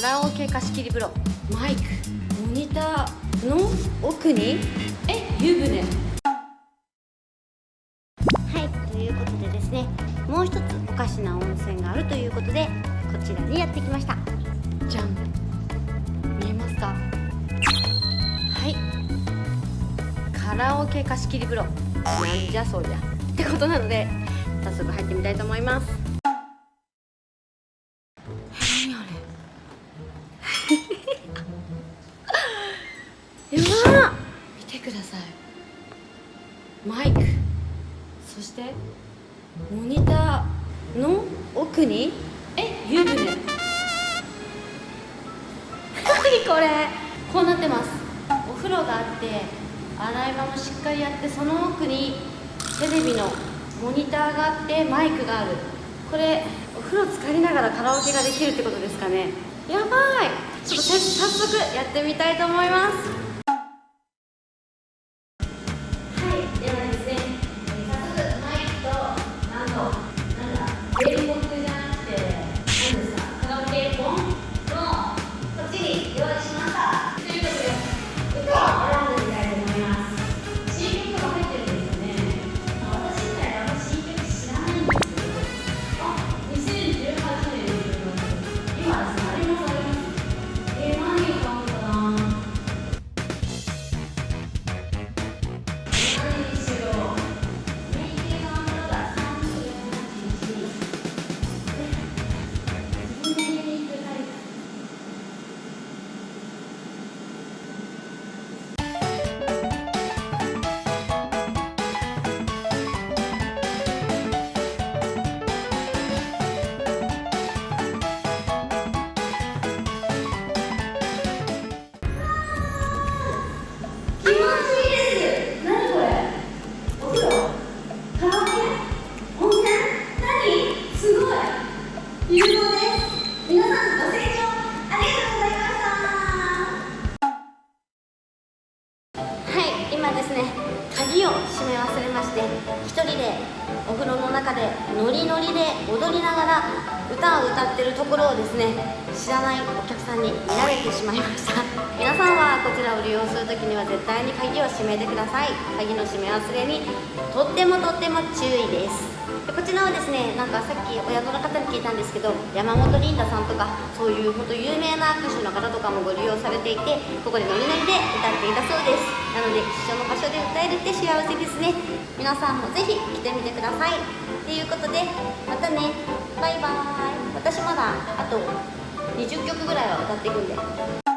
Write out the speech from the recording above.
カラオケ貸し切り風呂マイク。モニター。の？奥に？え湯船。はいということでですねもう一つおかしな温泉があるということでこちらにやってきました。じゃん。見えますか？はい。カラオケ貸し切り風呂なんじゃそりゃ。ってことなので早速入ってみたいと思います。何あれ？やば見てください。マイク。そしてモニターの奥にえ湯船。何これ。こうなってます。お風呂があって洗い場もしっかりあってその奥にテレビのモニターがあってマイクがある。これお風呂浸かりながらカラオケができるってことですかね。やばい。ちょっと早速やってみたいと思います。Yeah. して、一人でお風呂の中でノリノリで踊りながら歌を歌ってるところをですね、知らないお客さんに見られてしまいました。皆さんはこちらを利用するときには絶対に鍵を閉めてください。鍵の閉め忘れにとってもとっても注意です。でこちらはですね、なんかさっきお宿の方に聞いたんですけど、山本リンダさんとか、そういう本当有名な歌手の方とかもご利用されていて、ここでノリノリで歌っていたそうです。なので、一緒の場所で歌えるって幸せですね。皆さんもぜひ来てみてください。ということで、またね、バイバーイ。私まだあと20曲ぐらいは歌っていくんで。